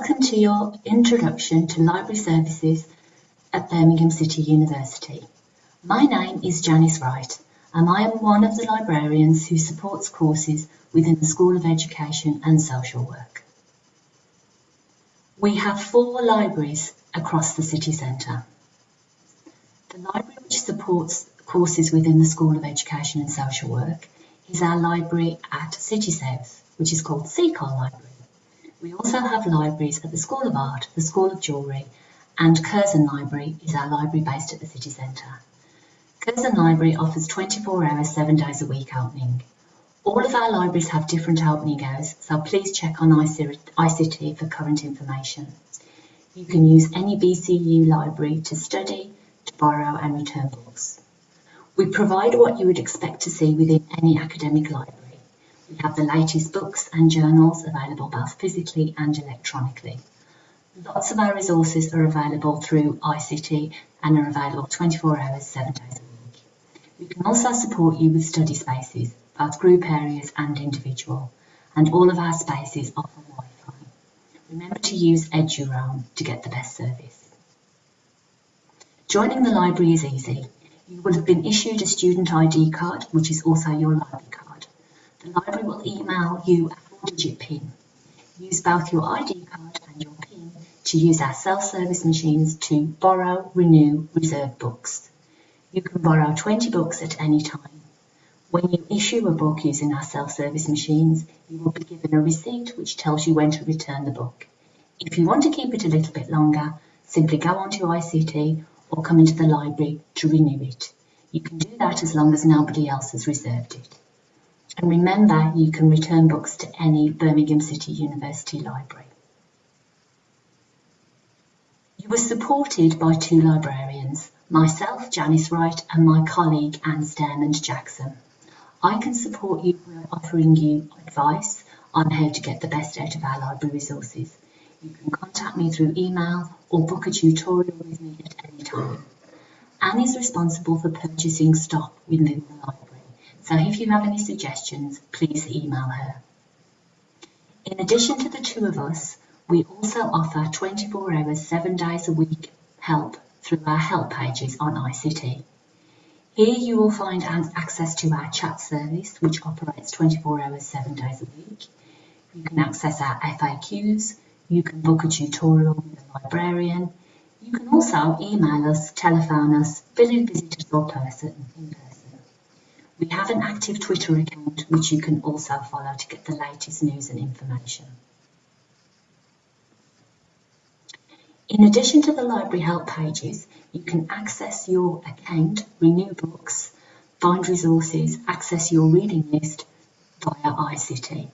Welcome to your introduction to library services at Birmingham City University. My name is Janice Wright and I am one of the librarians who supports courses within the School of Education and Social Work. We have four libraries across the city centre. The library which supports courses within the School of Education and Social Work is our library at City South, which is called Seacole Library. We also have libraries at the School of Art, the School of Jewellery and Curzon Library is our library based at the city centre. Curzon Library offers 24 hours, 7 days a week opening. All of our libraries have different opening hours, so please check on iCity for current information. You can use any BCU library to study, to borrow and return books. We provide what you would expect to see within any academic library. We have the latest books and journals available both physically and electronically. Lots of our resources are available through iCity and are available 24 hours, 7 days a week. We can also support you with study spaces, both group areas and individual, and all of our spaces offer Wi-Fi. Remember to use EduRoam to get the best service. Joining the library is easy. You will have been issued a student ID card, which is also your library card. The library will email you a four-digit PIN. Use both your ID card and your PIN to use our self-service machines to borrow, renew, reserve books. You can borrow 20 books at any time. When you issue a book using our self-service machines, you will be given a receipt which tells you when to return the book. If you want to keep it a little bit longer, simply go onto iCity or come into the library to renew it. You can do that as long as nobody else has reserved it. And remember, you can return books to any Birmingham City University library. You were supported by two librarians, myself, Janice Wright, and my colleague, Anne Stairmond Jackson. I can support you by offering you advice on how to get the best out of our library resources. You can contact me through email or book a tutorial with me at any time. Anne is responsible for purchasing stock within the library. So if you have any suggestions, please email her. In addition to the two of us, we also offer 24 hours, seven days a week help through our help pages on iCity. Here you will find access to our chat service, which operates 24 hours, seven days a week. You can access our FAQs, you can book a tutorial with a librarian, you can also email us, telephone us, visit us in person. We have an active Twitter account which you can also follow to get the latest news and information. In addition to the library help pages, you can access your account, renew books, find resources, access your reading list via iCity.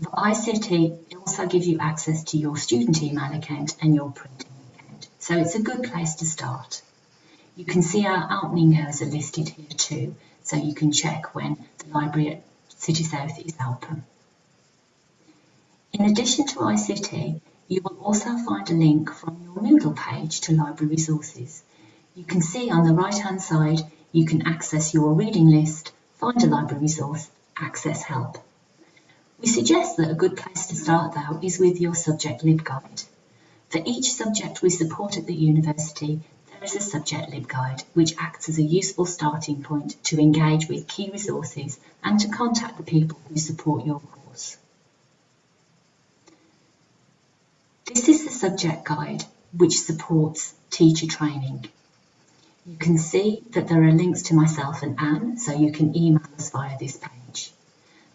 The iCity also gives you access to your student email account and your printing account. So it's a good place to start. You can see our opening hours are listed here too, so you can check when the library at City South is open. In addition to iCity, you will also find a link from your Moodle page to library resources. You can see on the right hand side you can access your reading list, find a library resource, access help. We suggest that a good place to start though is with your subject LibGuide. For each subject we support at the university, a subject LibGuide, which acts as a useful starting point to engage with key resources and to contact the people who support your course. This is the subject guide which supports teacher training. You can see that there are links to myself and Anne, so you can email us via this page.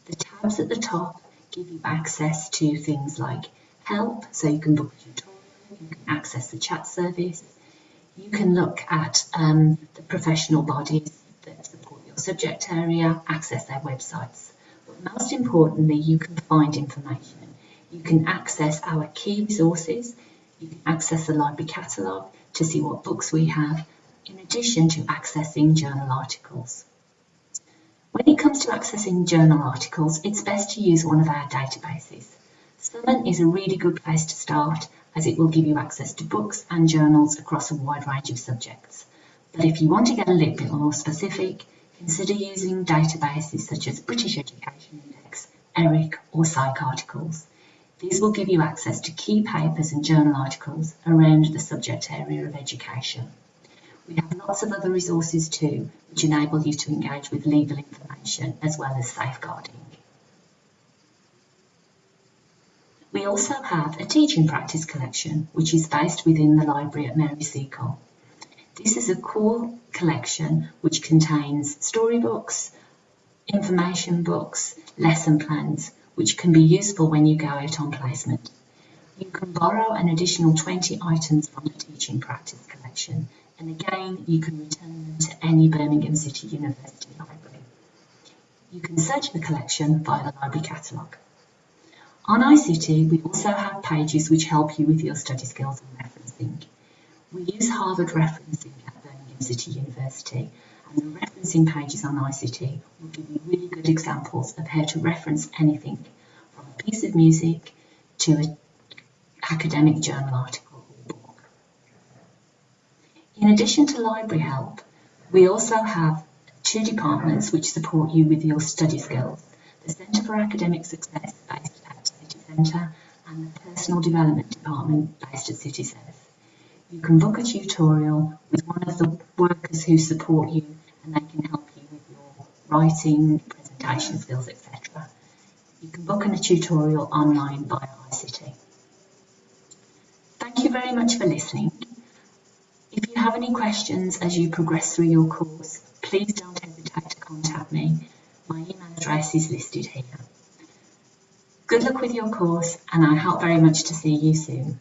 The tabs at the top give you access to things like help, so you can book a tutorial, you can access the chat service, you can look at um, the professional bodies that support your subject area, access their websites. But most importantly, you can find information. You can access our key resources. You can access the library catalogue to see what books we have, in addition to accessing journal articles. When it comes to accessing journal articles, it's best to use one of our databases. Summon is a really good place to start as it will give you access to books and journals across a wide range of subjects. But if you want to get a little bit more specific, consider using databases such as British Education Index, ERIC or PsycArticles. These will give you access to key papers and journal articles around the subject area of education. We have lots of other resources too, which enable you to engage with legal information as well as safeguarding. We also have a teaching practice collection, which is based within the library at Mary Seacole. This is a core collection which contains storybooks, information books, lesson plans, which can be useful when you go out on placement. You can borrow an additional 20 items from the teaching practice collection, and again, you can return them to any Birmingham City University library. You can search the collection via the library catalogue. On iCity, we also have pages which help you with your study skills and referencing. We use Harvard referencing at Birmingham City University, and the referencing pages on iCity will give you really good examples of how to reference anything from a piece of music to an academic journal article or book. In addition to library help, we also have two departments which support you with your study skills. The Centre for Academic Success based Centre and the Personal Development Department based at City South. You can book a tutorial with one of the workers who support you and they can help you with your writing, presentation skills, etc. You can book in a tutorial online via iCity. Thank you very much for listening. If you have any questions as you progress through your course, please don't hesitate to contact me. My email address is listed here. Good luck with your course and I hope very much to see you soon.